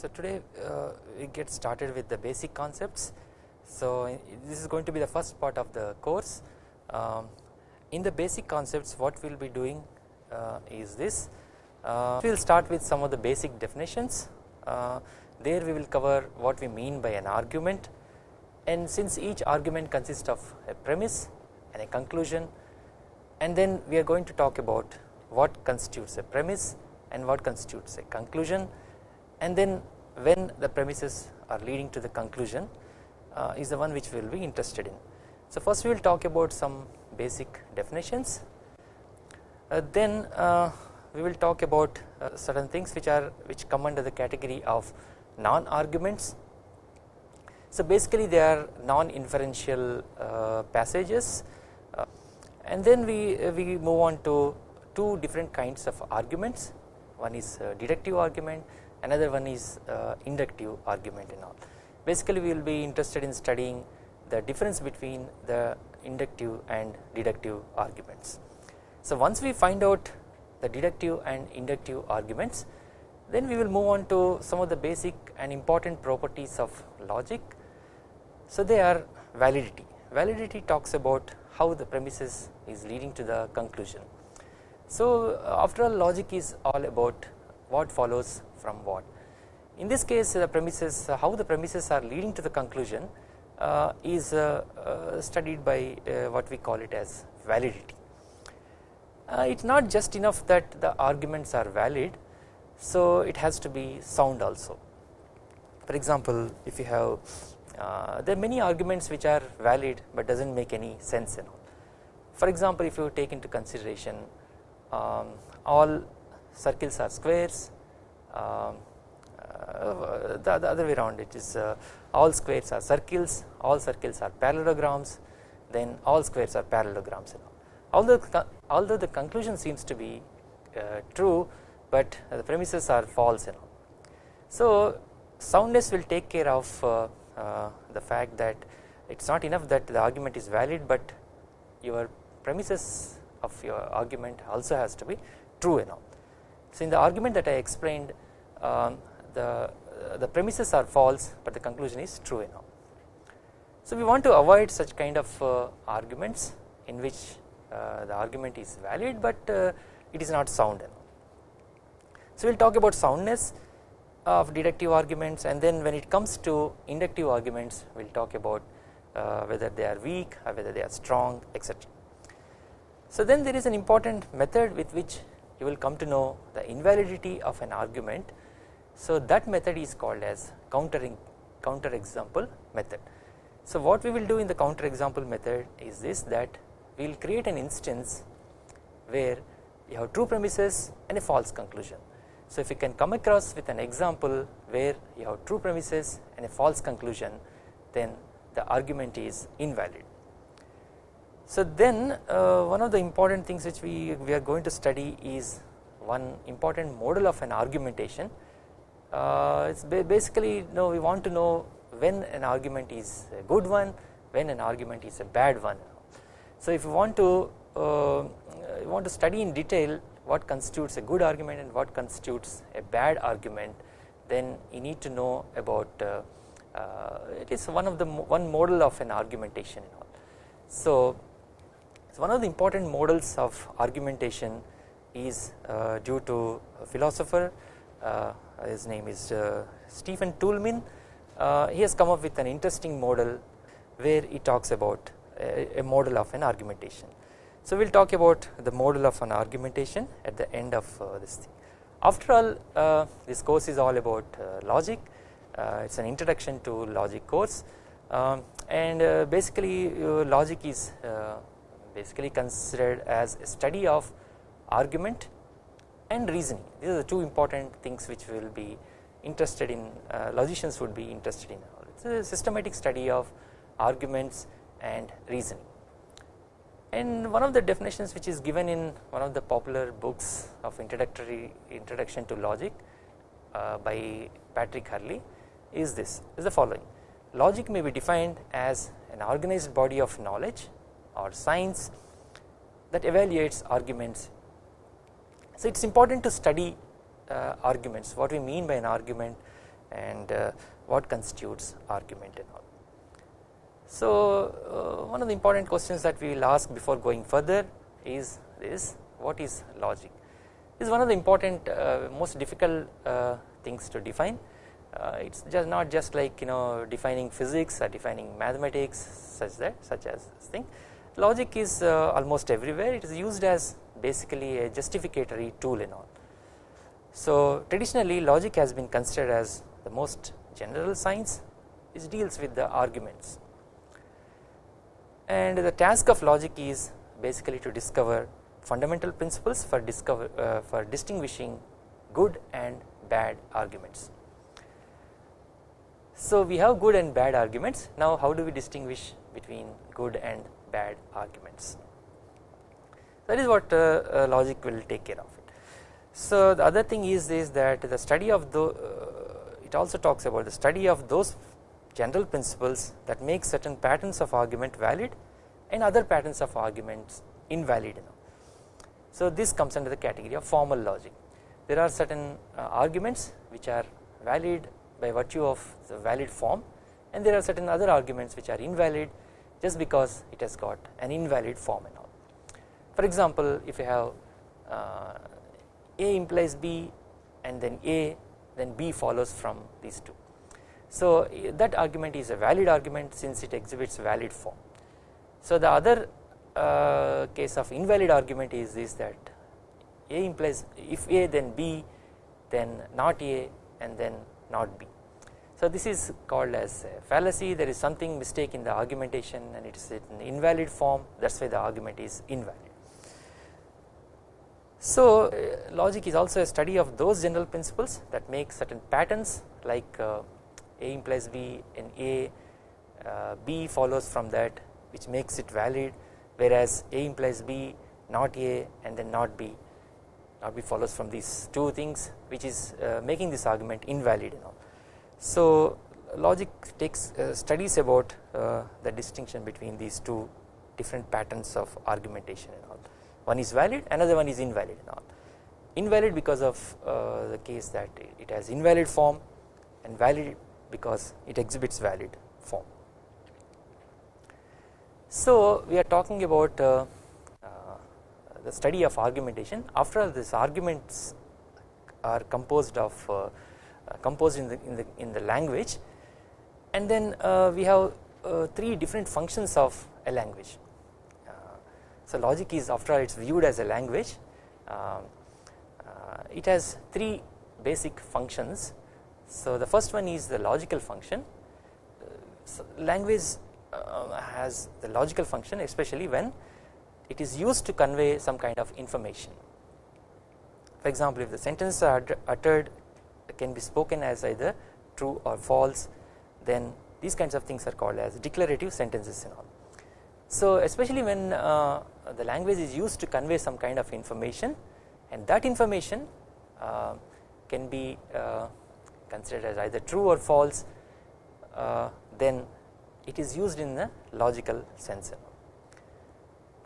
So today uh, we get started with the basic concepts. So this is going to be the first part of the course. Um, in the basic concepts what we will be doing uh, is this. Uh, we will start with some of the basic definitions. There we will cover what we mean by an argument. And since each argument consists of a premise and a conclusion and then we are going to talk about what constitutes a premise and what constitutes a conclusion. And then when the premises are leading to the conclusion uh, is the one which we will be interested in. So first we will talk about some basic definitions. Uh, then uh, we will talk about uh, certain things which are which come under the category of non arguments. So basically they are non inferential uh, passages uh, and then we we move on to two different kinds of arguments one is deductive argument another one is uh, inductive argument and all. Basically we will be interested in studying the difference between the inductive and deductive arguments. So once we find out the deductive and inductive arguments then we will move on to some of the basic and important properties of logic. So they are validity, validity talks about how the premises is leading to the conclusion. So after all logic is all about what follows from what. In this case the premises uh, how the premises are leading to the conclusion uh, is uh, uh studied by uh, what we call it as validity. Uh, it is not just enough that the arguments are valid so it has to be sound also. For example if you have there are many arguments which are valid but does not make any sense and all. For example if you take into consideration um, all circles are squares um, uh, the, the, other way around it is uh, all squares are circles all circles are parallelograms then all squares are parallelograms although although the conclusion seems to be uh, true but the premises are false you so soundness will take care of uh, uh, the fact that it is not enough that the argument is valid but your premises of your argument also has to be true you know so in the argument that I explained um, the uh, the premises are false but the conclusion is true enough. So we want to avoid such kind of uh, arguments in which uh, the argument is valid but uh, it is not sound enough. So we will talk about soundness of deductive arguments and then when it comes to inductive arguments we will talk about uh, whether they are weak or whether they are strong etc. So then there is an important method with which you will come to know the invalidity of an argument. So that method is called as countering counter example method. So what we will do in the counter example method is this that we will create an instance where you have true premises and a false conclusion. So if you can come across with an example where you have true premises and a false conclusion then the argument is invalid. So then uh, one of the important things which we, we are going to study is one important model of an argumentation. Uh, it's basically you know, we want to know when an argument is a good one, when an argument is a bad one. So if you want to uh, you want to study in detail what constitutes a good argument and what constitutes a bad argument then you need to know about uh, uh, it is one of the one model of an argumentation. So so one of the important models of argumentation is uh, due to a philosopher uh, his name is uh, Stephen Toulmin uh, he has come up with an interesting model where he talks about a, a model of an argumentation. So we will talk about the model of an argumentation at the end of uh, this thing. After all uh, this course is all about logic. It is an introduction to logic course. Um, and basically logic is basically considered as a study of argument and reasoning. These are the two important things which will be interested in uh, logicians would be interested in. It is a systematic study of arguments and reasoning and one of the definitions which is given in one of the popular books of introductory introduction to logic uh, by Patrick Hurley is this is the following logic may be defined as an organized body of knowledge or science that evaluates arguments. So it is important to study uh, arguments what we mean by an argument and uh, what constitutes argument and all. So uh, one of the important questions that we will ask before going further is this. What is logic? This is one of the important uh, most difficult uh, things to define. Uh, it is just not just like you know defining physics or defining mathematics such that such as this thing. Logic is uh, almost everywhere. It is used as basically a justificatory tool and all. So traditionally logic has been considered as the most general science. Which deals with the arguments and the task of logic is basically to discover fundamental principles for discover uh, for distinguishing good and bad arguments. So we have good and bad arguments now how do we distinguish between good and bad arguments that is what uh, uh, logic will take care of it. So the other thing is is that the study of the uh, it also talks about the study of those general principles that make certain patterns of argument valid and other patterns of arguments invalid. So this comes under the category of formal logic there are certain uh, arguments which are valid by virtue of the valid form and there are certain other arguments which are invalid just because it has got an invalid form and all. For example if you have uh, A implies B and then A then B follows from these two. So that argument is a valid argument since it exhibits valid form. So the other uh, case of invalid argument is this that A implies if A then B then not A and then not B. So this is called as fallacy there is something mistake in the argumentation and it is an invalid form that is why the argument is invalid. So uh, logic is also a study of those general principles that make certain patterns like uh, A implies B and A uh, B follows from that which makes it valid whereas A implies B not A and then not B. Not B follows from these two things which is uh, making this argument invalid you know. So logic takes uh, studies about uh, the distinction between these two different patterns of argumentation and all. One is valid another one is invalid and all. Invalid because of uh, the case that it has invalid form and valid because it exhibits valid form. So we are talking about uh, uh, the study of argumentation. After all these arguments are composed of uh, uh, composed in the in the in the language. And then uh, we have uh, three different functions of a language. So logic is after all it is viewed as a language. Um, it has three basic functions so the first one is the logical function so language uh, has the logical function especially when it is used to convey some kind of information for example if the sentences are uttered can be spoken as either true or false then these kinds of things are called as declarative sentences and all. So especially when uh, the language is used to convey some kind of information and that information uh, can be uh, considered as either true or false uh, then it is used in the logical sense.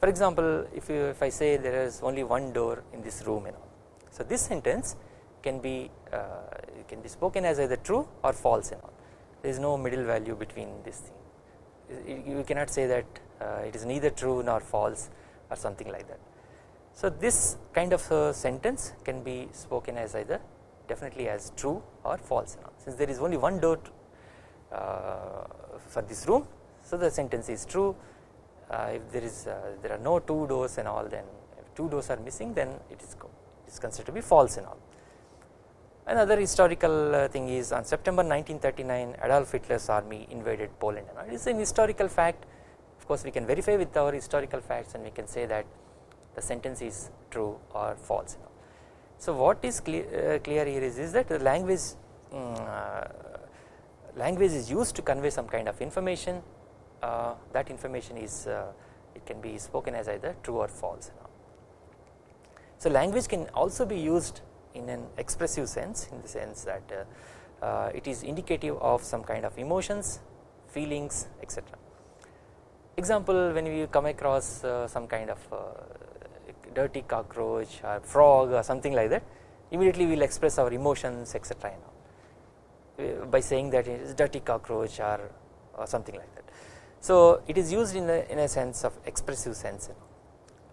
For example if you if I say there is only one door in this room you know so this sentence can be uh, can be spoken as either true or false there is no middle value between this thing you cannot say that uh, it is neither true nor false or something like that. So this kind of uh, sentence can be spoken as either definitely as true or false since there is only one door uh, for this room so the sentence is true. Uh, if there is uh, there are no two doors and all then if two doors are missing then it is, it is considered to be false and all. Another historical uh, thing is on September 1939 Adolf Hitler's army invaded Poland and it is an historical fact. Of course we can verify with our historical facts and we can say that the sentence is true or false. So what is clear, uh, clear here is, is that the language um, uh, language is used to convey some kind of information uh, that information is uh, it can be spoken as either true or false. So language can also be used in an expressive sense in the sense that uh, uh, it is indicative of some kind of emotions feelings etc. Example when we come across some kind of dirty cockroach or frog or something like that immediately we will express our emotions etc uh, by saying that it is dirty cockroach or, or something like that. So it is used in a, in a sense of expressive sense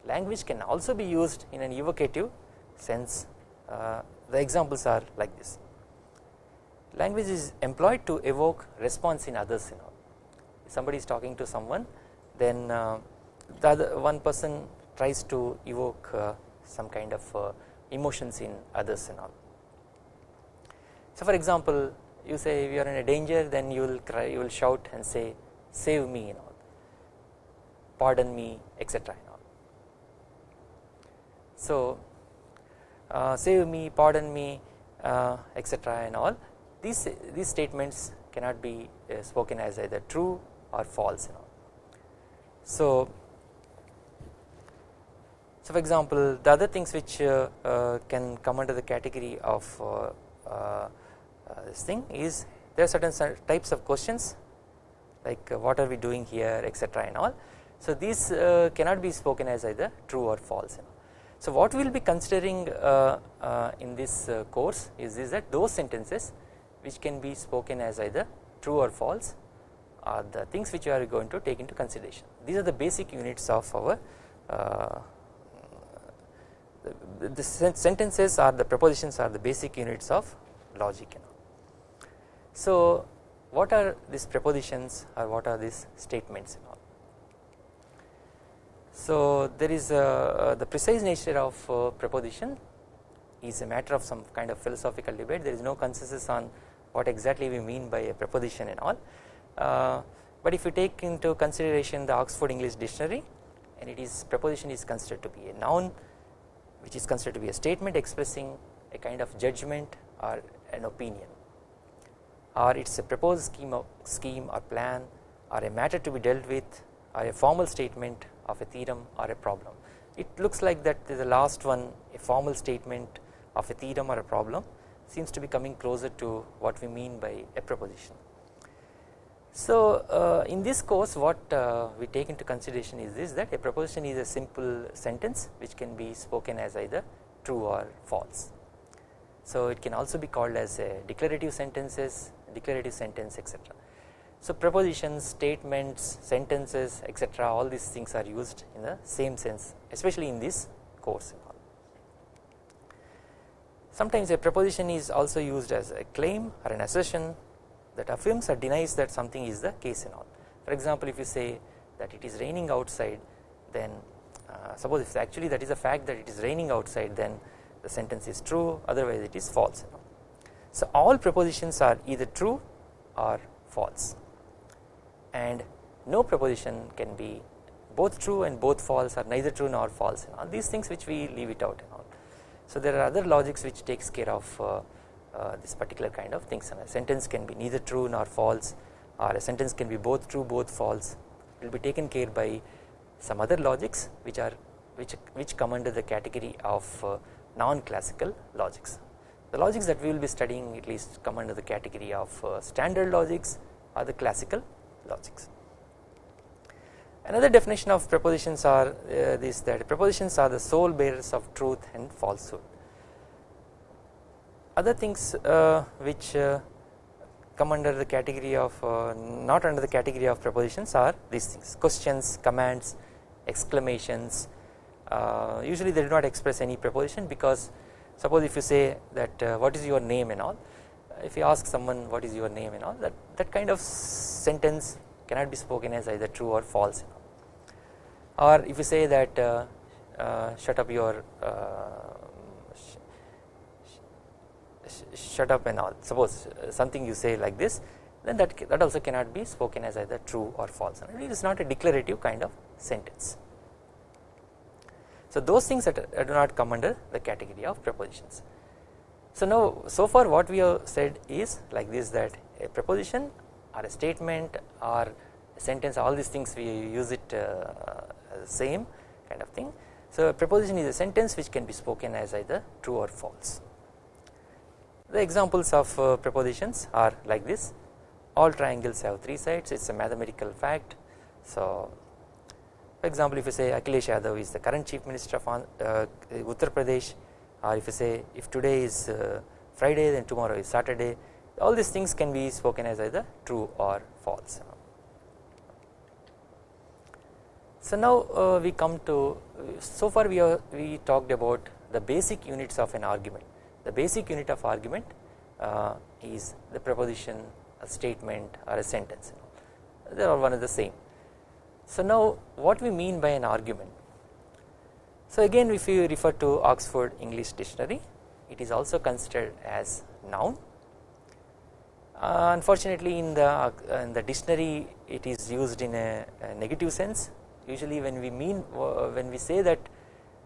language can also be used in an evocative sense uh, the examples are like this. Language is employed to evoke response in others you know. If somebody is talking to someone then uh, the other one person tries to evoke uh, some kind of uh, emotions in others and all. So for example you say if you are in a danger then you will cry you will shout and say save me and all. Pardon me etc and all. So uh, save me pardon me uh, etc and all. These these statements cannot be uh, spoken as either true or false you all. So, so for example the other things which uh, uh, can come under the category of uh, this thing is there are certain types of questions like what are we doing here etc and all. So these cannot be spoken as either true or false. So what we will be considering in this course is, is that those sentences which can be spoken as either true or false are the things which you are going to take into consideration. These are the basic units of our uh, the, sentences are the prepositions are the basic units of logic. So what are these prepositions or what are these statements and all. So there is a, the precise nature of uh, preposition is a matter of some kind of philosophical debate there is no consensus on what exactly we mean by a preposition and all. Uh, but if you take into consideration the Oxford English dictionary and it is preposition is considered to be a noun which is considered to be a statement expressing a kind of judgment or an opinion or it is a proposed scheme, of, scheme or plan or a matter to be dealt with or a formal statement of a theorem or a problem. It looks like that the last one a formal statement of a theorem or a problem seems to be coming closer to what we mean by a preposition. So uh, in this course what uh, we take into consideration is this that a proposition is a simple sentence which can be spoken as either true or false. So it can also be called as a declarative sentences, declarative sentence etc. So prepositions, statements, sentences etc all these things are used in the same sense especially in this course. Sometimes a proposition is also used as a claim or an assertion that affirms or denies that something is the case and all. For example, if you say that it is raining outside then uh, suppose if actually that is a fact that it is raining outside then the sentence is true otherwise it is false. So all propositions are either true or false and no proposition can be both true and both false or neither true nor false and all these things which we leave it out so there are other logics which takes care of uh, uh, this particular kind of things and a sentence can be neither true nor false or a sentence can be both true both false it will be taken care by some other logics which are which which come under the category of uh, non-classical logics. The logics that we will be studying at least come under the category of uh, standard logics or the classical logics. Another definition of prepositions are uh, this that prepositions are the sole bearers of truth and falsehood. Other things uh, which uh, come under the category of uh, not under the category of prepositions are these things. Questions, commands, exclamations. Usually they do not express any preposition because suppose if you say that what is your name and all if you ask someone what is your name and all that that kind of sentence cannot be spoken as either true or false or if you say that uh, uh, shut up your uh, shut up and all suppose something you say like this then that that also cannot be spoken as either true or false and it is not a declarative kind of sentence. So those things that do not come under the category of prepositions. So now so far what we have said is like this that a preposition or a statement or a sentence all these things we use it uh, same kind of thing. So a preposition is a sentence which can be spoken as either true or false. The examples of uh, propositions are like this all triangles have 3 sides it is a mathematical fact. So for example if you say Akhilesh Yadav is the current chief minister of uh, Uttar Pradesh or if you say if today is uh, Friday then tomorrow is Saturday all these things can be spoken as either true or false. So now uh, we come to so far we are we talked about the basic units of an argument the basic unit of argument uh, is the proposition a statement or a sentence. They are one of the same. So now what we mean by an argument? So again if you refer to Oxford English dictionary it is also considered as noun. Uh, unfortunately in the uh, in the dictionary it is used in a, a negative sense. Usually when we mean uh, when we say that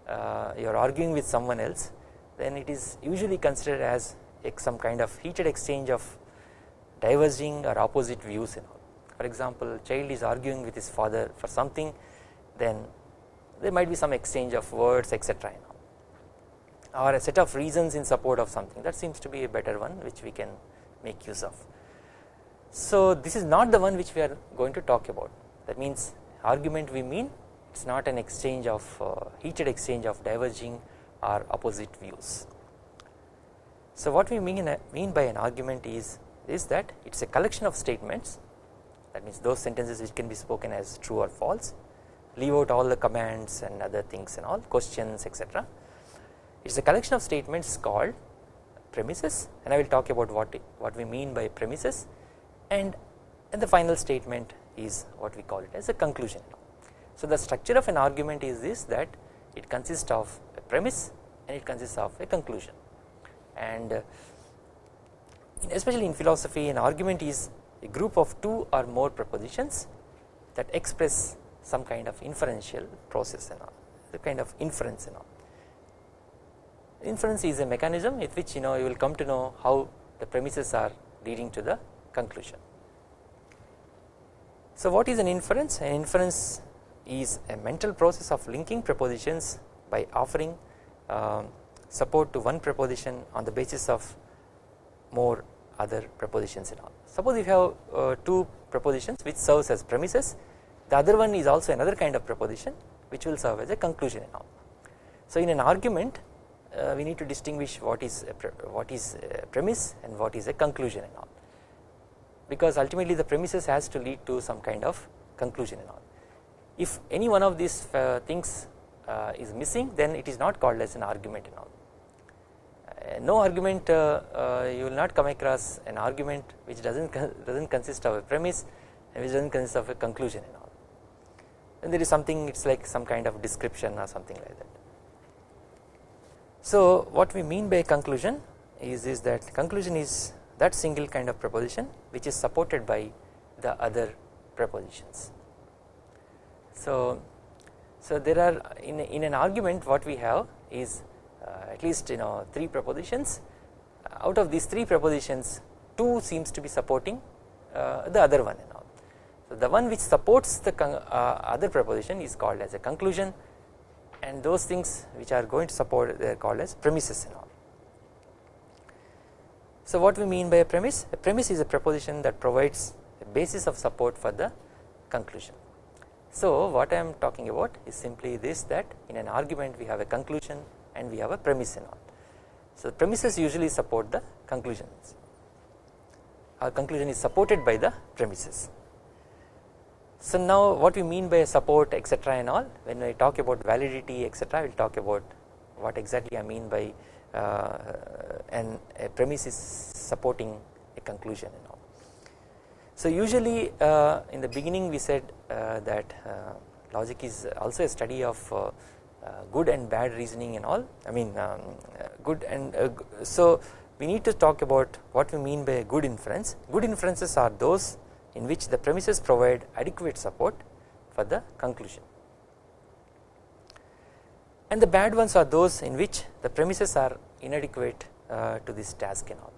uh, you are arguing with someone else then it is usually considered as some kind of heated exchange of diverging or opposite views and all. For example, child is arguing with his father for something, then there might be some exchange of words etc. or a set of reasons in support of something that seems to be a better one which we can make use of. So this is not the one which we are going to talk about that means argument we mean it is not an exchange of uh, heated exchange of diverging or opposite views. So what we mean, mean by an argument is is that it is a collection of statements that means those sentences which can be spoken as true or false leave out all the commands and other things and all questions etc. It is a collection of statements called premises and I will talk about what what we mean by premises and and the final statement is what we call it as a conclusion. So the structure of an argument is this that it consists of premise and it consists of a conclusion and uh, especially in philosophy an argument is a group of two or more propositions that express some kind of inferential process and all the kind of inference and all. Inference is a mechanism with which you know you will come to know how the premises are leading to the conclusion. So what is an inference? An inference is a mental process of linking propositions by offering um, support to one proposition on the basis of more other propositions and all. Suppose if you have uh, two propositions which serves as premises the other one is also another kind of proposition which will serve as a conclusion and all. So in an argument uh, we need to distinguish what is what is a premise and what is a conclusion and all because ultimately the premises has to lead to some kind of conclusion and all. If any one of these uh, things uh, is missing then it is not called as an argument and all no argument uh, uh, you will not come across an argument which does not does not consist of a premise and which does not consist of a conclusion and all and there is something it is like some kind of description or something like that. So what we mean by conclusion is, is that conclusion is that single kind of proposition which is supported by the other propositions. So, so there are in, in an argument what we have is uh, at least you know 3 propositions uh, out of these 3 propositions 2 seems to be supporting uh, the other one and all. So the one which supports the other proposition is called as a conclusion and those things which are going to support they are called as premises and all. So what we mean by a premise? A premise is a proposition that provides a basis of support for the conclusion. So what I am talking about is simply this that in an argument we have a conclusion and we have a premise and all. So the premises usually support the conclusions our conclusion is supported by the premises. So now what we mean by support etc and all when I talk about validity etc we will talk about what exactly I mean by uh, and a premise is supporting a conclusion and all. So usually uh, in the beginning we said that uh, logic is also a study of uh, uh, good and bad reasoning and all. I mean um, good and uh, so we need to talk about what we mean by good inference. Good inferences are those in which the premises provide adequate support for the conclusion. And the bad ones are those in which the premises are inadequate uh, to this task and all.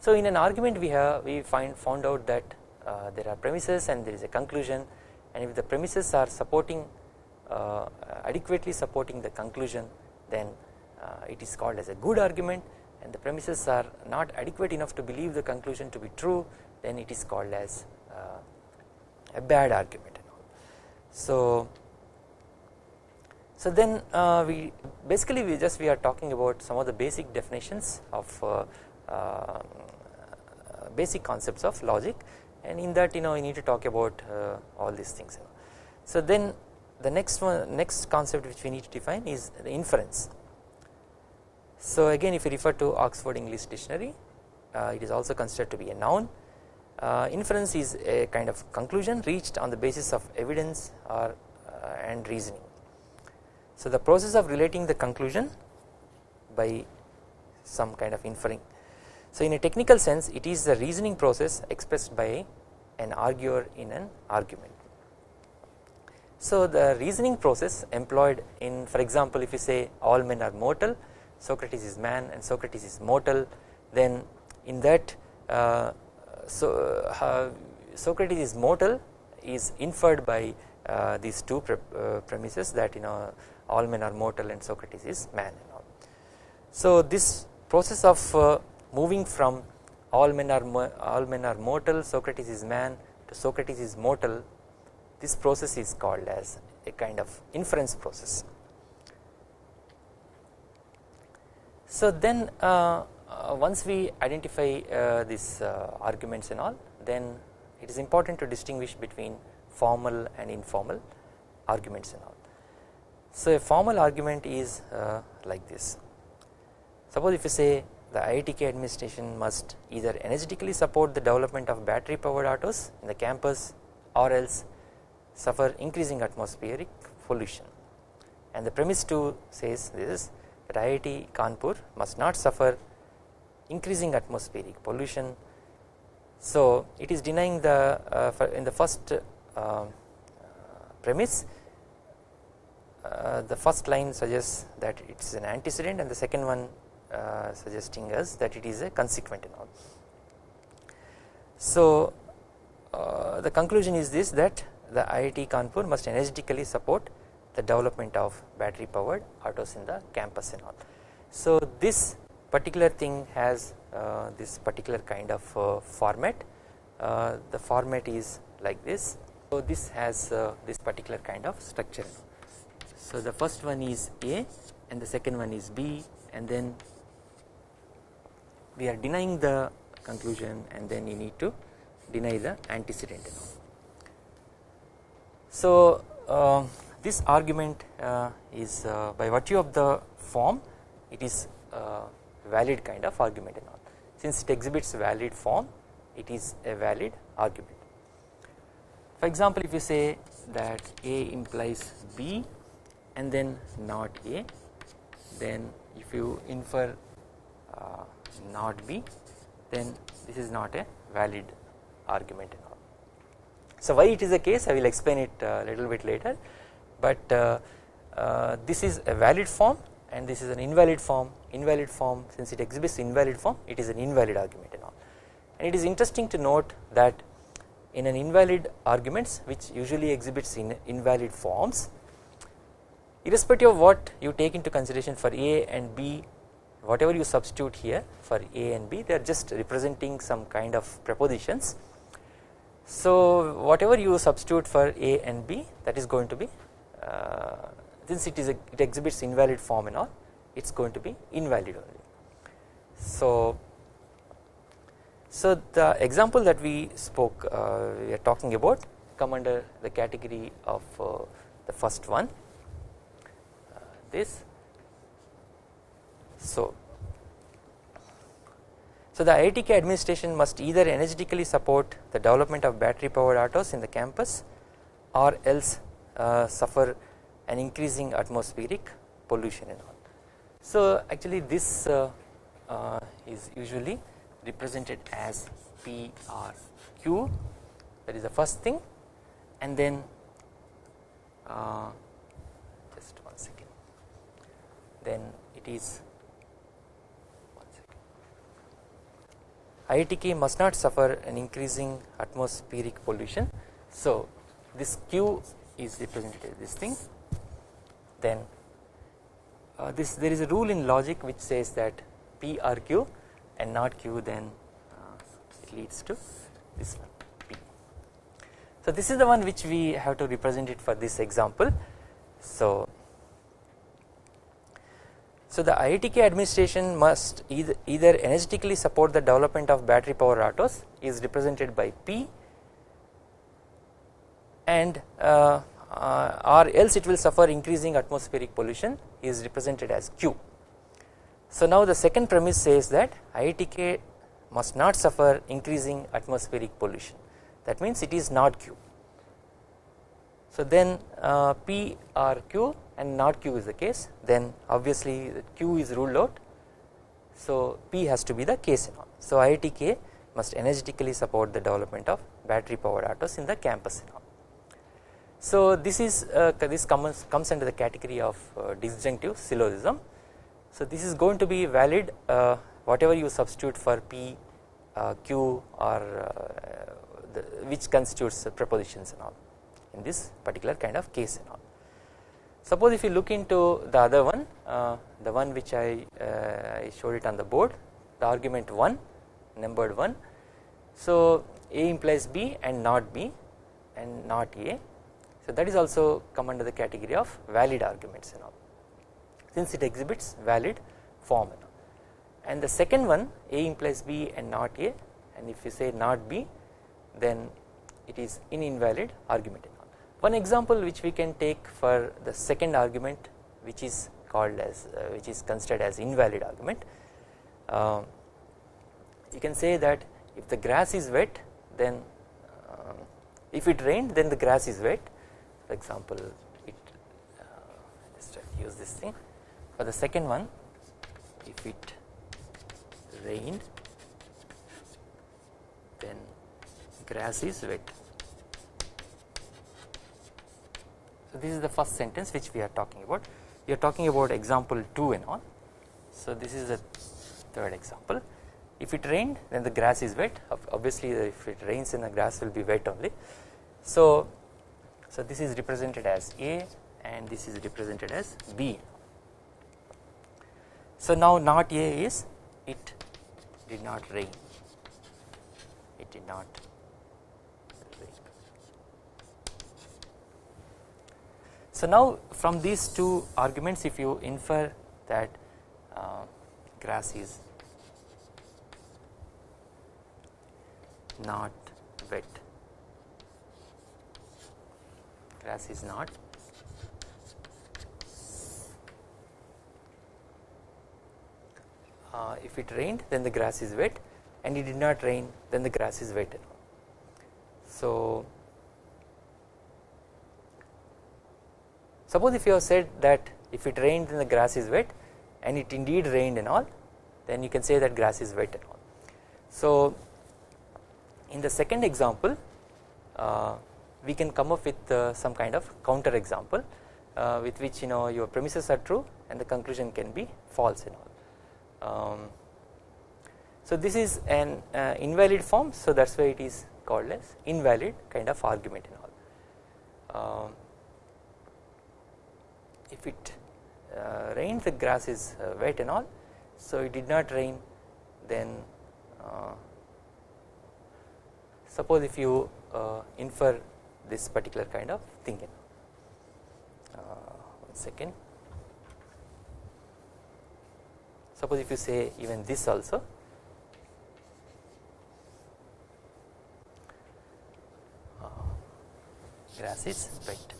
So in an argument we have we find found out that uh, there are premises and there is a conclusion and if the premises are supporting uh, adequately supporting the conclusion then uh, it is called as a good argument. And the premises are not adequate enough to believe the conclusion to be true then it is called as uh, a bad argument so so then uh, we basically we just we are talking about some of the basic definitions of uh, uh, basic concepts of logic and in that you know you need to talk about uh, all these things so then the next one next concept which we need to define is the inference. So again if you refer to Oxford English dictionary uh, it is also considered to be a noun. Uh, inference is a kind of conclusion reached on the basis of evidence or uh, and reasoning. So the process of relating the conclusion by some kind of inferring so in a technical sense it is the reasoning process expressed by an arguer in an argument so the reasoning process employed in for example if you say all men are mortal Socrates is man and Socrates is mortal then in that uh, so uh, Socrates is mortal is inferred by uh, these two pre uh, premises that you know all men are mortal and Socrates is man. So this process of uh, moving from all men are all men are mortal Socrates is man to Socrates is mortal this process is called as a kind of inference process. So then uh, uh, once we identify uh, these uh, arguments and all then it is important to distinguish between formal and informal arguments and all. So a formal argument is uh, like this suppose if you say the IITK administration must either energetically support the development of battery powered autos in the campus or else suffer increasing atmospheric pollution and the premise 2 says this that IIT Kanpur must not suffer increasing atmospheric pollution. So it is denying the uh, in the first uh, premise uh, the first line suggests that it is an antecedent and the second one uh, suggesting us that it is a consequent and all. So uh, the conclusion is this that the IIT Kanpur must energetically support the development of battery powered autos in the campus and all. So this particular thing has uh, this particular kind of uh, format uh, the format is like this so this has this particular kind of structure so the first one is A and the second one is B and then we are denying the conclusion and then you need to deny the antecedent. So uh, this argument uh, is uh, by virtue of the form it is uh, valid kind of argument and all since it exhibits valid form it is a valid argument. For example if you say that A implies B and then not A then if you infer uh, not B then this is not a valid argument and all. So why it is the case I will explain it a little bit later but uh, uh, this is a valid form and this is an invalid form invalid form since it exhibits invalid form it is an invalid argument and all and it is interesting to note that in an invalid arguments which usually exhibits in invalid forms irrespective of what you take into consideration for A and B whatever you substitute here for A and B they are just representing some kind of prepositions. So whatever you substitute for A and B that is going to be uh, since it is a, it exhibits invalid form and all it is going to be invalid only. So so the example that we spoke uh, we are talking about come under the category of uh, the first one this. So, so the IITK administration must either energetically support the development of battery powered autos in the campus or else uh, suffer an increasing atmospheric pollution and all. So actually this uh, uh, is usually represented as P or Q that is the first thing. And then uh, then it is IITK must not suffer an increasing atmospheric pollution. So this Q is represented as this thing then uh, this there is a rule in logic which says that P or Q and not Q then uh, it leads to this one P. So this is the one which we have to represent it for this example. So so the IITK administration must either, either energetically support the development of battery power autos is represented by P and uh, uh, or else it will suffer increasing atmospheric pollution is represented as Q. So now the second premise says that IITK must not suffer increasing atmospheric pollution that means it is not Q. So then uh, P or Q and not Q is the case then obviously Q is ruled out so P has to be the case So IITK must energetically support the development of battery powered autos in the campus So this is uh, this comes comes under the category of uh, disjunctive syllogism. So this is going to be valid uh, whatever you substitute for P, uh, Q or uh, the, which constitutes prepositions and all in this particular kind of case and all. Suppose if you look into the other one uh, the one which I, I showed it on the board the argument 1 numbered 1. So A implies B and not B and not A so that is also come under the category of valid arguments and all since it exhibits valid form and, and the second one A implies B and not A and if you say not B then it is an invalid argument. One example which we can take for the second argument which is called as uh, which is considered as invalid argument. Uh, you can say that if the grass is wet then uh, if it rained then the grass is wet. For example it uh, just use this thing. For the second one if it rained then grass is wet so this is the first sentence which we are talking about. We are talking about example 2 and all. So this is the third example. If it rained then the grass is wet. Obviously uh, if it rains then the grass will be wet only. So so this is represented as A and this is represented as B. So now not A is it did not rain, it did not rain. So now from these two arguments if you infer that uh, grass is not wet grass is not uh, if it rained then the grass is wet and it did not rain then the grass is wet. So suppose if you have said that if it rained then the grass is wet and it indeed rained and all then you can say that grass is wet and all so in the second example uh, we can come up with uh, some kind of counter example uh, with which you know your premises are true and the conclusion can be false and all. Um, so this is an uh, invalid form so that is why it is called as invalid kind of argument and all. Um, if it uh, rains the grass is uh, wet and all. So it did not rain then uh, suppose if you infer this particular kind of thing. Uh, one second. Suppose if you say even this also. Uh, grass is wet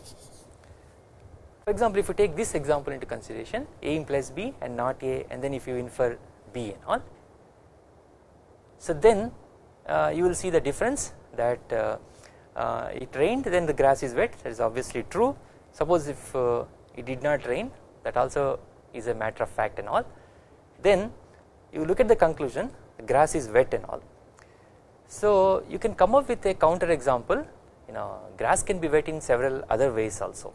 for example if you take this example into consideration a implies b and not a and then if you infer b and all. So then uh, you will see the difference that uh, uh, it rained then the grass is wet. That is obviously true. Suppose if uh, it did not rain that also is a matter of fact and all. Then you look at the conclusion the grass is wet and all. So you can come up with a counter example. You know grass can be wet in several other ways also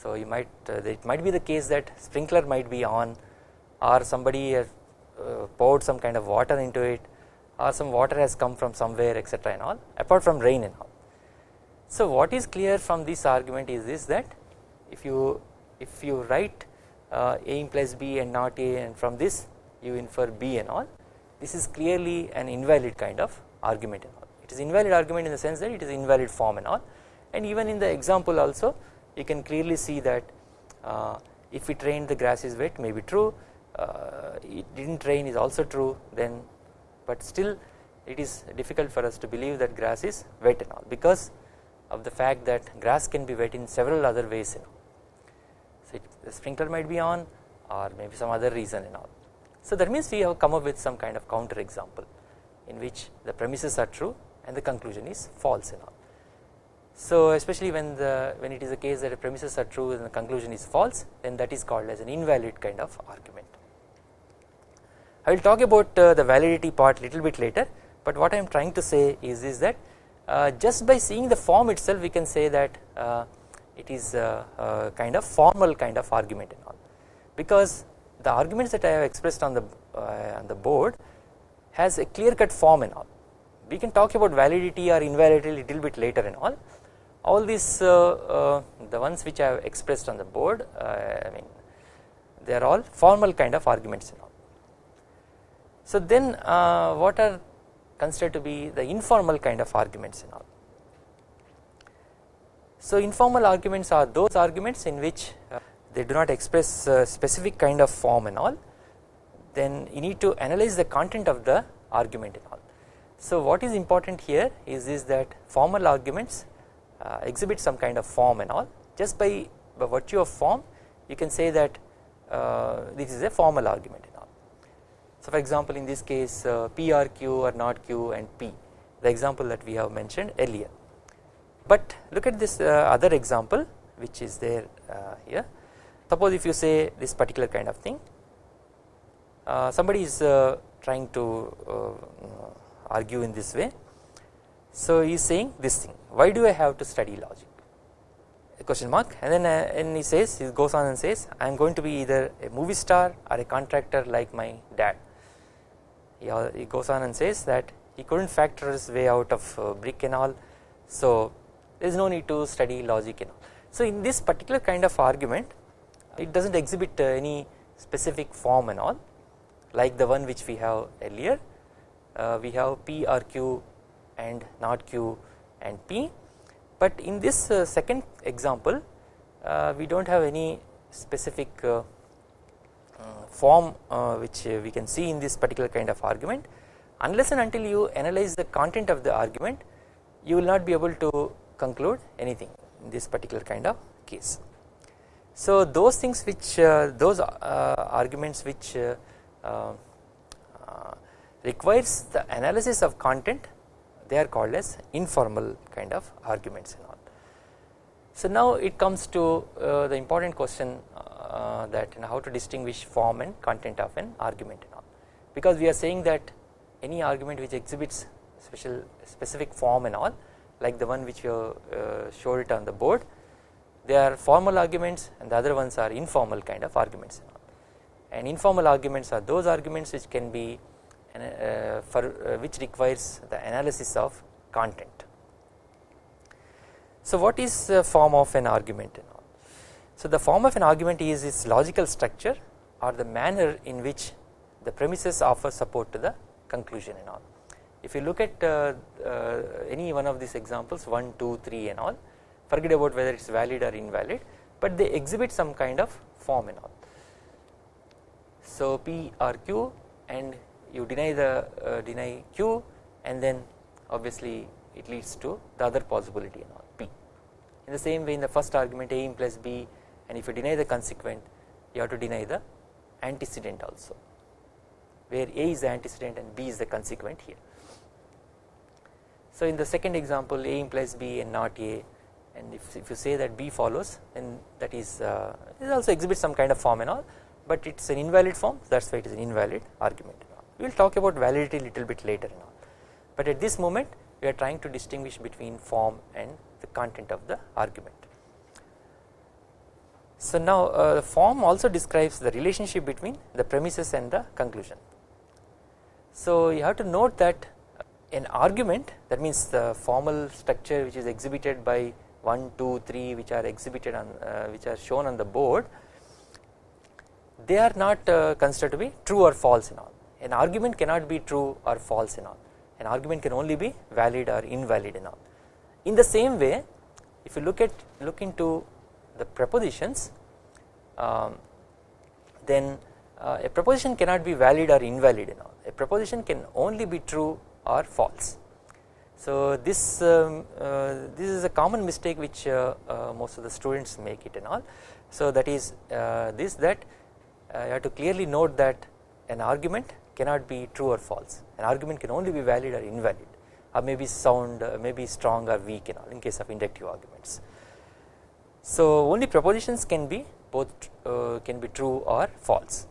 so you might uh, it might be the case that sprinkler might be on or somebody has uh, poured some kind of water into it or some water has come from somewhere etc and all apart from rain and all. So what is clear from this argument is this that if you if you write uh, A implies B and not A and from this you infer B and all this is clearly an invalid kind of argument and all. It is invalid argument in the sense that it is invalid form and all. And even in the example also you can clearly see that uh, if it rained the grass is wet may be true uh, it did not rain is also true then but still it is difficult for us to believe that grass is wet and all because of the fact that grass can be wet in several other ways you know. So it, the sprinkler might be on or maybe some other reason and all. So that means we have come up with some kind of counter example in which the premises are true and the conclusion is false and all. So especially when the when it is a case that the premises are true and the conclusion is false then that is called as an invalid kind of argument. I will talk about uh, the validity part little bit later but what I am trying to say is, is that uh, just by seeing the form itself we can say that uh, it is a, a, kind of formal kind of argument and all because the arguments that I have expressed on the uh, on the board has a clear cut form and all we can talk about validity or invalidity little bit later and all all these uh, uh, the ones which I have expressed on the board uh, I mean they are all formal kind of arguments and all. So then what are considered to be the informal kind of arguments and all. So informal arguments are those arguments in which they do not express specific kind of form and all then you need to analyze the content of the argument and all. So what is important here is, is that formal arguments uh, exhibit some kind of form and all just by, by virtue of form you can say that uh, this is a formal argument and all. So for example in this case uh, P or Q or not Q and P the example that we have mentioned earlier. But look at this uh, other example which is there uh, here suppose if you say this particular kind of thing uh, somebody is trying to argue in this way so he is saying this thing why do I have to study logic? A question mark. And then uh, and he says he goes on and says I am going to be either a movie star or a contractor like my dad. He, he goes on and says that he couldn't factor his way out of uh, brick and all. So there is no need to study logic and all. So in this particular kind of argument it does not exhibit uh, any specific form and all like the one which we have earlier. Uh, we have P or Q and not Q and P but in this uh, second example uh, we do not have any specific uh, uh, form which we can see in this particular kind of argument unless and until you analyze the content of the argument you will not be able to conclude anything in this particular kind of case. So those things which those arguments which requires the analysis of content they are called as informal kind of arguments and all. So now it comes to uh, the important question uh, that you know, how to distinguish form and content of an argument and all because we are saying that any argument which exhibits special specific form and all like the one which you uh, showed it on the board they are formal arguments and the other ones are informal kind of arguments and and informal arguments are those arguments which can be for uh, which requires the analysis of content. So what is the form of an argument So the form of an argument is its logical structure or the manner in which the premises offer support to the conclusion and all. If you look at uh, uh, any one of these examples 1, 2, 3 and all forget about whether it is valid or invalid but they exhibit some kind of form and all. So P or Q and you deny the uh, deny q and then obviously it leads to the other possibility and all p. In the same way in the first argument a implies b and if you deny the consequent you have to deny the antecedent also where a is the antecedent and b is the consequent here. So in the second example a implies b and not a and if, if you say that b follows then that is uh, it also exhibits some kind of form and all but it is an invalid form that is why it is an invalid argument we will talk about validity a little bit later all but at this moment we are trying to distinguish between form and the content of the argument. So now uh, the form also describes the relationship between the premises and the conclusion. So you have to note that an argument that means the formal structure which is exhibited by 1, 2, 3 which are exhibited on uh, which are shown on the board they are not uh, considered to be true or false in all an argument cannot be true or false in all. An argument can only be valid or invalid in all. In the same way if you look at look into the propositions um, then uh, a proposition cannot be valid or invalid in all. A proposition can only be true or false. So this um, uh, this is a common mistake which uh, uh most of the students make it and all. So that is uh, this that uh, you have to clearly note that an argument cannot be true or false. An argument can only be valid or invalid or maybe sound maybe strong or weak in all in case of inductive arguments. So only propositions can be both can be true or false.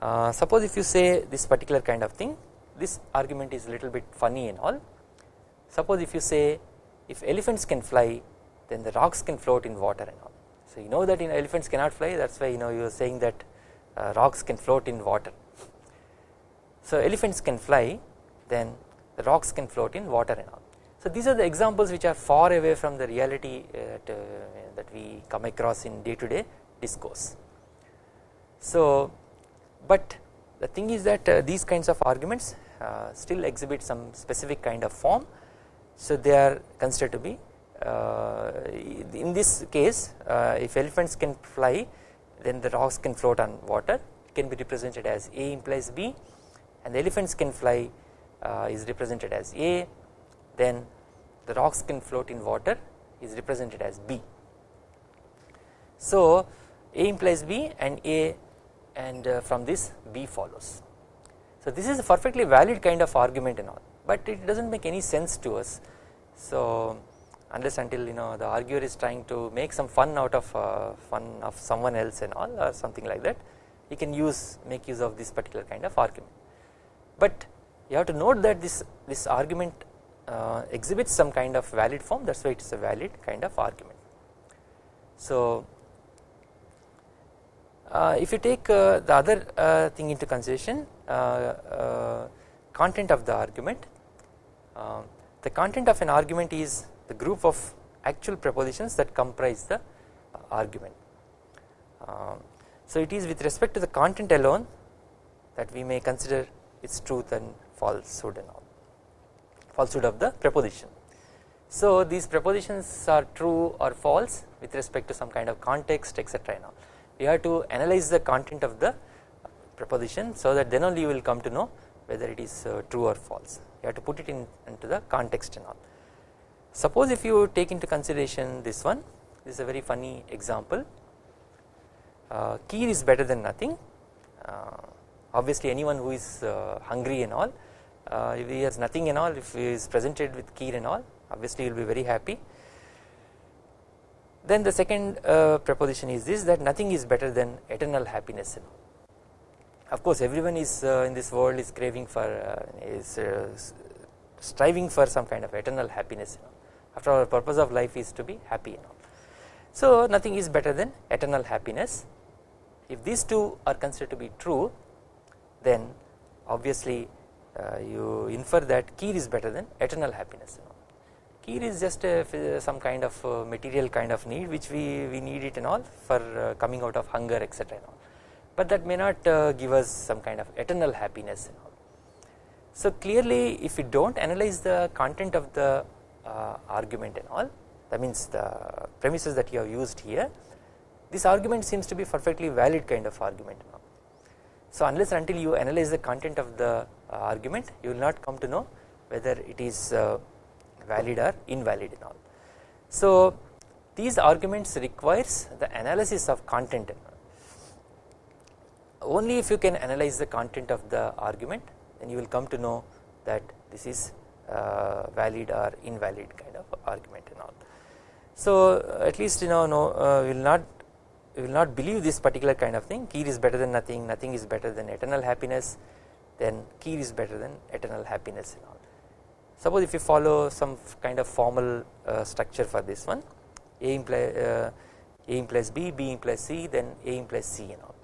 Uh, suppose if you say this particular kind of thing this argument is a little bit funny and all. Suppose if you say if elephants can fly then the rocks can float in water and all. So you know that in elephants cannot fly that is why you know you are saying that uh, rocks can float in water so elephants can fly then the rocks can float in water and all. So these are the examples which are far away from the reality uh, that, uh, that we come across in day to day discourse. So but the thing is that uh, these kinds of arguments uh, still exhibit some specific kind of form. So they are considered to be uh, in this case uh, if elephants can fly then the rocks can float on water it can be represented as A implies B and the elephants can fly uh, is represented as A then the rocks can float in water is represented as B. So A implies B and A and uh, from this B follows. So this is a perfectly valid kind of argument and all but it does not make any sense to us. So unless until you know the arguer is trying to make some fun out of uh, fun of someone else and all or something like that you can use make use of this particular kind of argument. But you have to note that this this argument uh, exhibits some kind of valid form that is why it is a valid kind of argument. So uh, if you take uh, the other uh, thing into consideration content of the argument the content of an argument is the group of actual propositions that comprise the argument so it is with respect to the content alone that we may consider its truth and falsehood and all. Falsehood of the proposition so these propositions are true or false with respect to some kind of context etc and all. You have to analyze the content of the proposition so that then only you will come to know whether it is uh, true or false. You have to put it in into the context and all. Suppose if you take into consideration this one this is a very funny example. Uh, kheer is better than nothing. Uh, obviously anyone who is uh, hungry and all uh, if he has nothing and all if he is presented with kheer and all obviously he will be very happy. Then the second uh, proposition is this that nothing is better than eternal happiness of course everyone is uh, in this world is craving for uh, is uh, striving for some kind of eternal happiness after all the purpose of life is to be happy so nothing is better than eternal happiness. If these two are considered to be true then obviously uh, you infer that kheer is better than eternal happiness. Kheer is just a, some kind of uh, material kind of need which we, we need it and all for uh, coming out of hunger etc but that may not uh, give us some kind of eternal happiness. So clearly if we do not analyze the content of the uh, argument and all that means the premises that you have used here this argument seems to be perfectly valid kind of argument. So unless until you analyze the content of the uh, argument you will not come to know whether it is uh, valid or invalid and all. So these arguments requires the analysis of content only if you can analyze the content of the argument then you will come to know that this is uh, valid or invalid kind of argument and all. So at least you know no uh, will not will not believe this particular kind of thing. Kheer is better than nothing nothing is better than eternal happiness then kheer is better than eternal happiness and all. Suppose if you follow some kind of formal uh, structure for this one A implies uh, A implies B, B implies C then A implies C you all.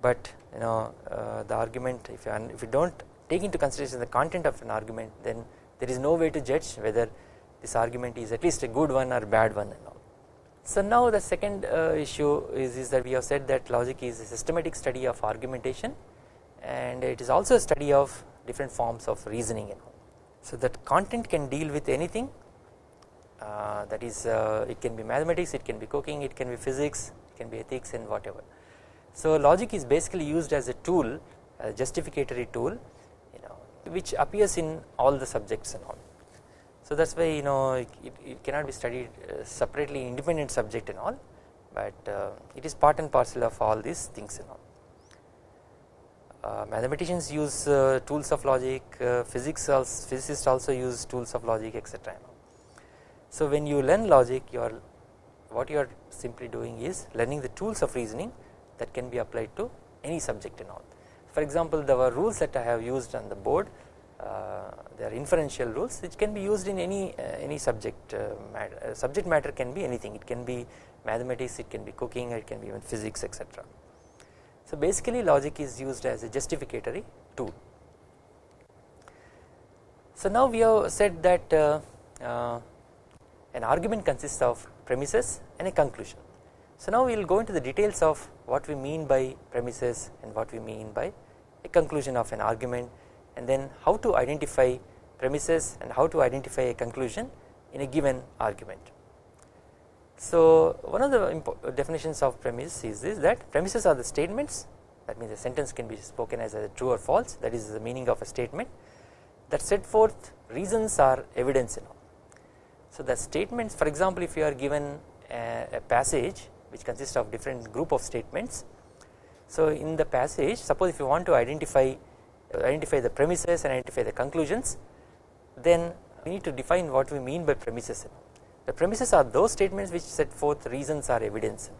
But you know uh, the argument if you if you do not take into consideration the content of an argument then there is no way to judge whether this argument is at least a good one or bad one and all. So now the second uh, issue is, is that we have said that logic is a systematic study of argumentation and it is also a study of different forms of reasoning. So that content can deal with anything uh, that is uh, it can be mathematics, it can be cooking, it can be physics, it can be ethics and whatever. So logic is basically used as a tool, a justificatory tool you know which appears in all the subjects and all. So that is why you know it, it cannot be studied uh, separately independent subject and all but uh, it is part and parcel of all these things and all. Uh, mathematicians use uh, tools of logic, uh, physics also, physicists also use tools of logic etc. So when you learn logic you are what you are simply doing is learning the tools of reasoning that can be applied to any subject and all. For example there were rules that I have used on the board uh, are inferential rules which can be used in any uh, any subject uh, matter, subject matter can be anything it can be mathematics it can be cooking it can be even physics etc. So basically logic is used as a justificatory tool. So now we have said that uh, uh, an argument consists of premises and a conclusion. So now we will go into the details of what we mean by premises and what we mean by a conclusion of an argument and then how to identify premises and how to identify a conclusion in a given argument. So one of the definitions of premise is this that premises are the statements that means a sentence can be spoken as a true or false that is the meaning of a statement that set forth reasons or evidence you know. So the statements for example if you are given a, a passage which consists of different group of statements. So in the passage suppose if you want to identify identify the premises and identify the conclusions then we need to define what we mean by premises. The premises are those statements which set forth reasons or evidence.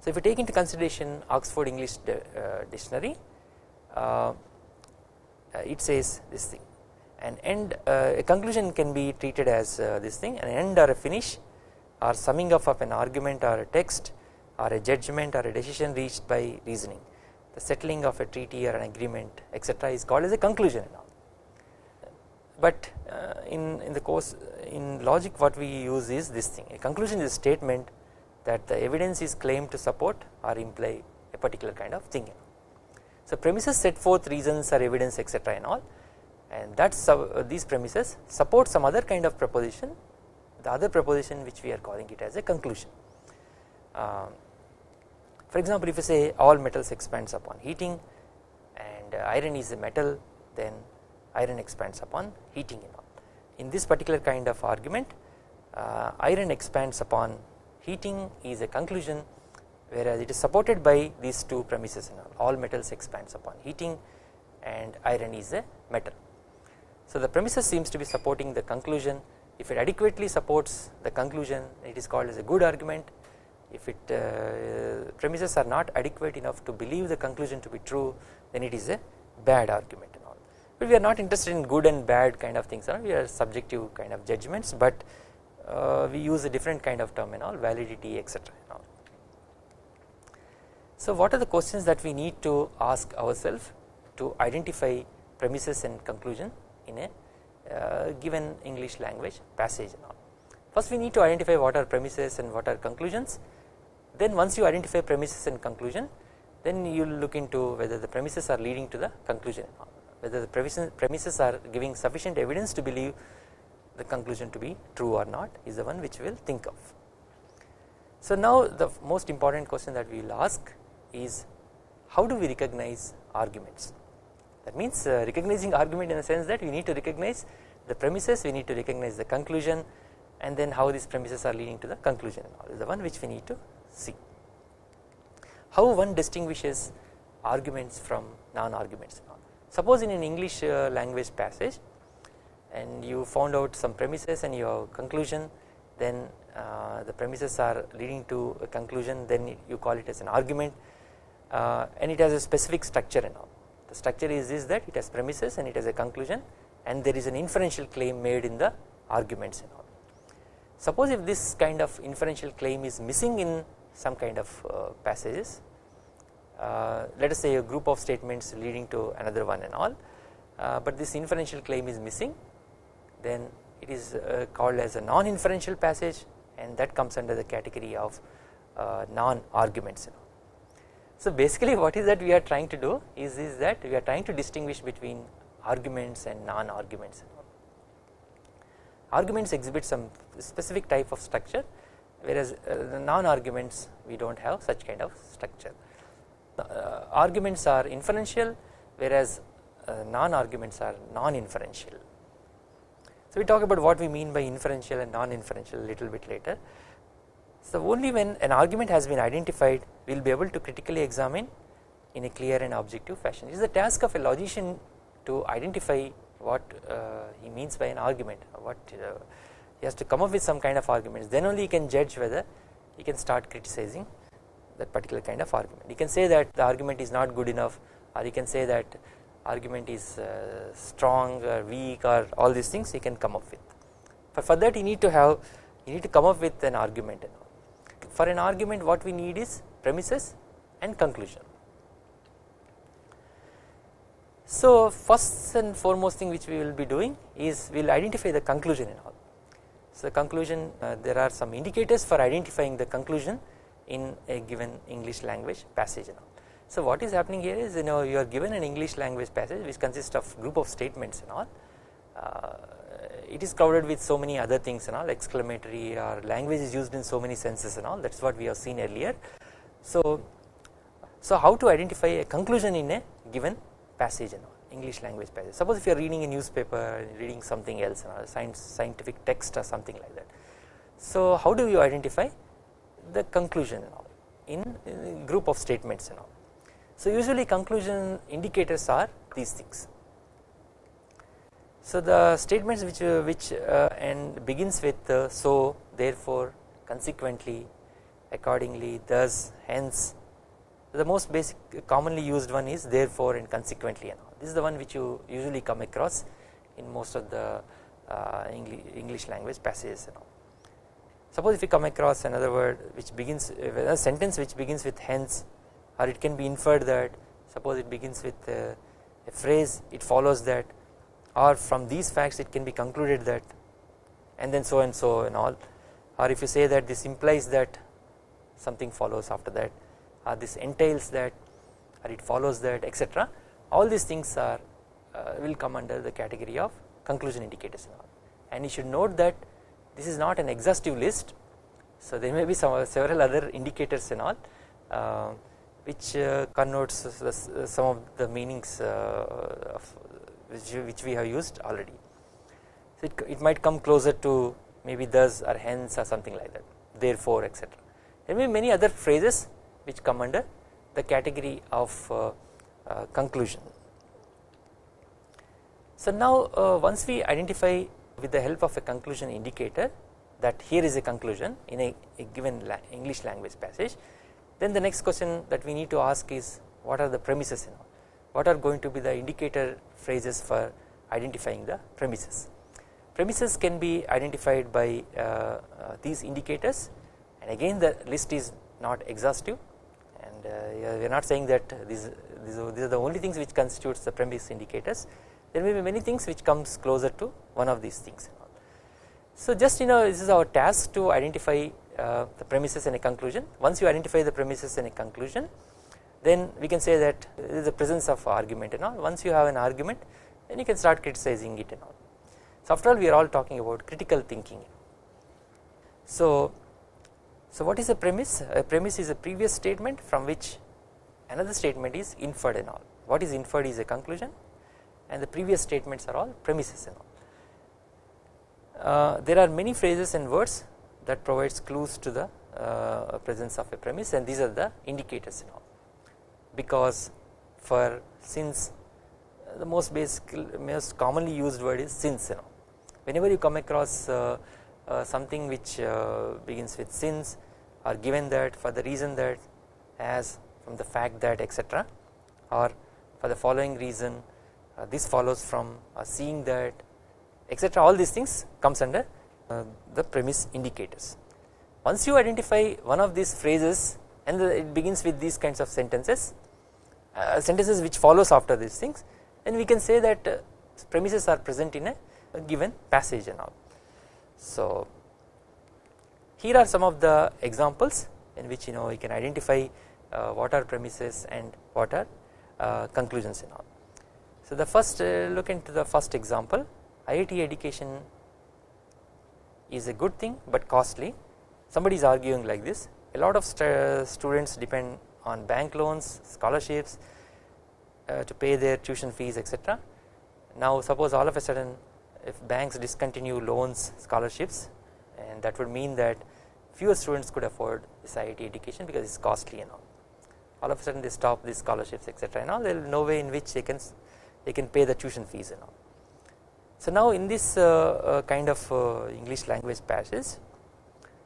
So if you take into consideration Oxford English uh, dictionary uh, it says this thing an end uh, a conclusion can be treated as uh, this thing an end or a finish or summing up of an argument or a text or a judgment or a decision reached by reasoning the settling of a treaty or an agreement etc is called as a conclusion but uh, in, in the course in logic what we use is this thing a conclusion is a statement that the evidence is claimed to support or imply a particular kind of thing. So premises set forth reasons or evidence etc and all and that uh, these premises support some other kind of proposition the other proposition which we are calling it as a conclusion. Uh, for example if you say all metals expands upon heating and uh, iron is a metal then iron expands upon heating you know. In this particular kind of argument uh, iron expands upon heating is a conclusion whereas it is supported by these two premises and all, all metals expands upon heating and iron is a metal. So the premises seems to be supporting the conclusion if it adequately supports the conclusion it is called as a good argument if it uh, premises are not adequate enough to believe the conclusion to be true then it is a bad argument and all. But we are not interested in good and bad kind of things we are subjective kind of judgments but uh, we use a different kind of term and all validity etc so what are the questions that we need to ask ourselves to identify premises and conclusion in a uh, given English language passage and all? First we need to identify what are premises and what are conclusions then once you identify premises and conclusion then you will look into whether the premises are leading to the conclusion. Whether the premises are giving sufficient evidence to believe the conclusion to be true or not is the one which we will think of. So now the most important question that we will ask is how do we recognize arguments? That means uh, recognizing argument in the sense that we need to recognize the premises we need to recognize the conclusion and then how these premises are leading to the conclusion is the one which we need to see. How one distinguishes arguments from non-arguments Suppose in an English uh, language passage and you found out some premises and your conclusion then uh, the premises are leading to a conclusion then you call it as an argument uh, and it has a specific structure and all. The structure is this that it has premises and it has a conclusion and there is an inferential claim made in the arguments and all. Suppose if this kind of inferential claim is missing in some kind of uh, passages. Uh, let us say a group of statements leading to another one and all. Uh, but this inferential claim is missing. Then it is called as a non-inferential passage and that comes under the category of non arguments. So basically what is that we are trying to do is, is that we are trying to distinguish between arguments and non arguments arguments exhibit some specific type of structure whereas uh, the non arguments we do not have such kind of structure. Uh, arguments are inferential whereas uh, non arguments are non inferential so we talk about what we mean by inferential and non inferential a little bit later. So only when an argument has been identified we will be able to critically examine in a clear and objective fashion. It is the task of a logician to identify what uh, he means by an argument what uh, he has to come up with some kind of arguments. Then only he can judge whether he can start criticizing that particular kind of argument. He can say that the argument is not good enough or he can say that argument is uh, strong or weak or all these things he can come up with. But for that you need to have you need to come up with an argument for an argument what we need is premises and conclusion. So first and foremost thing which we will be doing is we will identify the conclusion all so the conclusion uh, there are some indicators for identifying the conclusion in a given English language passage. So what is happening here is you know you are given an English language passage which consists of group of statements and all uh, it is crowded with so many other things and all exclamatory or language is used in so many senses and all that is what we have seen earlier. So, so how to identify a conclusion in a given passage and all English language passage. Suppose if you are reading a newspaper, reading something else, science, scientific text or something like that. So how do you identify the conclusion in, in group of statements and all. So usually conclusion indicators are these things. So the statements which uh, which uh, and begins with uh, so therefore consequently accordingly thus hence the most basic commonly used one is therefore and consequently and all this is the one which you usually come across in most of the uh, English language passages and all. Suppose if you come across another word which begins a sentence which begins with hence or it can be inferred that suppose it begins with a, a phrase it follows that or from these facts it can be concluded that and then so and so and all or if you say that this implies that something follows after that or this entails that or it follows that etc all these things are uh, will come under the category of conclusion indicators and all. And you should note that this is not an exhaustive list. So there may be some several other indicators and all uh, which uh, connotes some of the meanings uh, of which, which we have used already. So it, it might come closer to maybe thus or hence or something like that therefore etc there may be many other phrases which come under the category of uh, conclusion. So now uh, once we identify with the help of a conclusion indicator that here is a conclusion in a, a given la English language passage then the next question that we need to ask is what are the premises know what are going to be the indicator phrases for identifying the premises. Premises can be identified by uh, uh, these indicators and again the list is not exhaustive and uh, we are not saying that these these are, these are the only things which constitutes the premise indicators. There may be many things which comes closer to one of these things so just you know this is our task to identify uh, the premises and a conclusion. Once you identify the premises and a conclusion then we can say that there is a presence of argument and all. Once you have an argument then you can start criticizing it and all. So after all we are all talking about critical thinking. So so what is a premise a premise is a previous statement from which another statement is inferred and all. What is inferred is a conclusion and the previous statements are all premises and all. Uh, there are many phrases and words that provides clues to the uh, presence of a premise and these are the indicators and all. Because for since the most basic most commonly used word is since you know whenever you come across uh, uh something which uh, begins with since or given that for the reason that as from the fact that etc or for the following reason uh, this follows from uh, seeing that etc all these things comes under uh, the premise indicators. Once you identify one of these phrases and the, it begins with these kinds of sentences uh, sentences which follows after these things then we can say that uh, premises are present in a, a given passage and all. So here are some of the examples in which you know you can identify what are premises and what are uh, conclusions and all. So the first uh, look into the first example IIT education is a good thing but costly somebody is arguing like this a lot of st students depend on bank loans scholarships uh, to pay their tuition fees etc. Now suppose all of a sudden if banks discontinue loans scholarships and that would mean that fewer students could afford this IIT education because it is costly and all all of a sudden they stop these scholarships etc and all there is no way in which they can they can pay the tuition fees and all. So now in this uh, uh, kind of uh, English language passage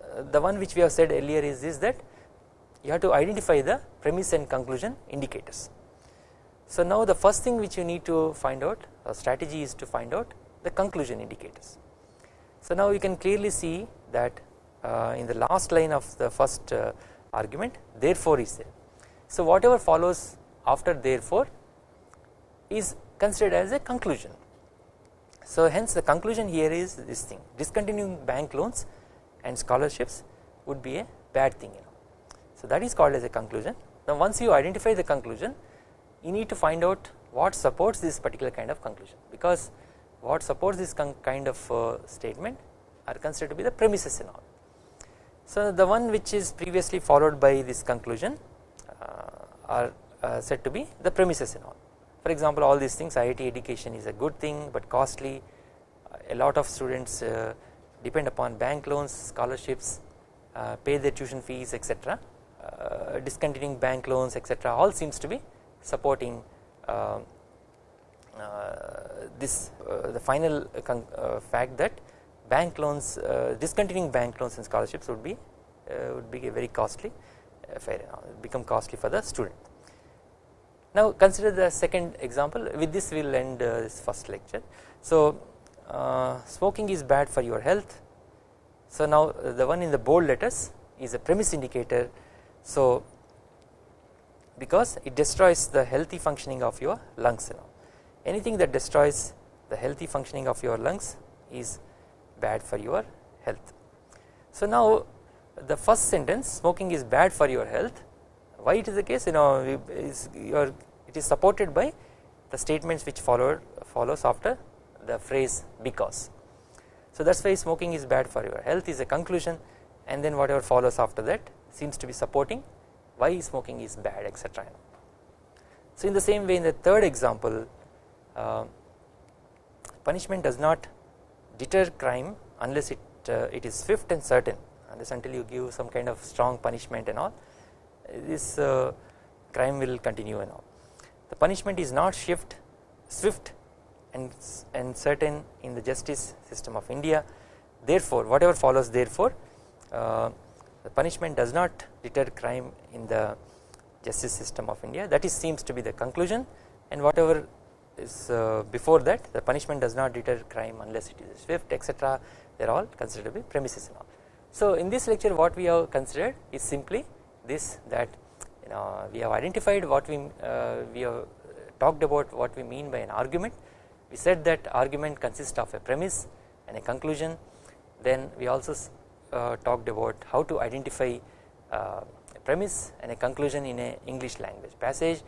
uh, the one which we have said earlier is this that you have to identify the premise and conclusion indicators. So now the first thing which you need to find out a strategy is to find out the conclusion indicators. So now you can clearly see that in the last line of the first argument therefore is there so whatever follows after therefore is considered as a conclusion. So hence the conclusion here is this thing discontinuing bank loans and scholarships would be a bad thing you know. So that is called as a conclusion. Now once you identify the conclusion you need to find out what supports this particular kind of conclusion because what supports this kind of uh, statement are considered to be the premises and all. So the one which is previously followed by this conclusion are uh, said to be the premises and all. For example all these things IIT education is a good thing but costly. A lot of students uh, depend upon bank loans scholarships pay their tuition fees etc discontinuing bank loans etc all seems to be supporting uh, this uh, the final uh, fact that bank loans discontinuing bank loans and scholarships would be would be very costly become costly for the student. Now consider the second example with this we will end uh, this first lecture. So uh, smoking is bad for your health. So now uh, the one in the bold letters is a premise indicator. So because it destroys the healthy functioning of your lungs know. anything that destroys the healthy functioning of your lungs is bad for your health. So now the first sentence smoking is bad for your health. Why it is the case? You know is your it is supported by the statements which followed follows after the phrase because. So that is why smoking is bad for your health is a conclusion. And then whatever follows after that seems to be supporting why smoking is bad etc. So in the same way in the third example uh, punishment does not deter crime unless it uh, it is swift and certain unless until you give some kind of strong punishment and all this uh, crime will continue and all. The punishment is not shift swift and, and certain in the justice system of India therefore whatever follows therefore uh, the punishment does not deter crime in the justice system of India that is seems to be the conclusion and whatever is uh, before that the punishment does not deter crime unless it is swift etc they are all considered to be premises and all. So in this lecture what we have considered is simply this that you know we have identified what we uh, we have talked about what we mean by an argument. We said that argument consists of a premise and a conclusion. Then we also uh, talked about how to identify uh, a premise and a conclusion in a English language passage.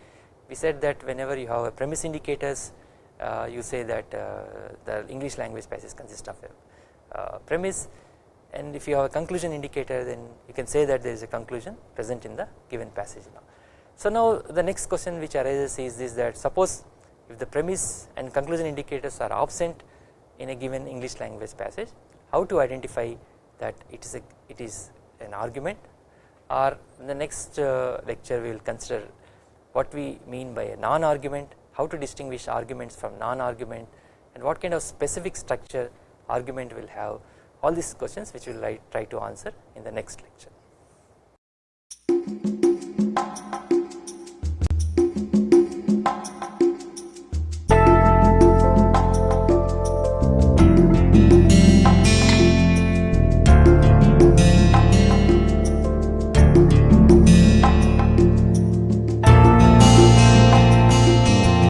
We said that whenever you have a premise indicators uh, you say that uh, the English language passage consists of a uh, premise and if you have a conclusion indicator then you can say that there is a conclusion present in the given passage now. So now the next question which arises is this that suppose if the premise and conclusion indicators are absent in a given English language passage how to identify that it is a it is an argument or in the next uh, lecture we will consider what we mean by a non-argument how to distinguish arguments from non-argument and what kind of specific structure argument will have all these questions which we will try to answer in the next lecture.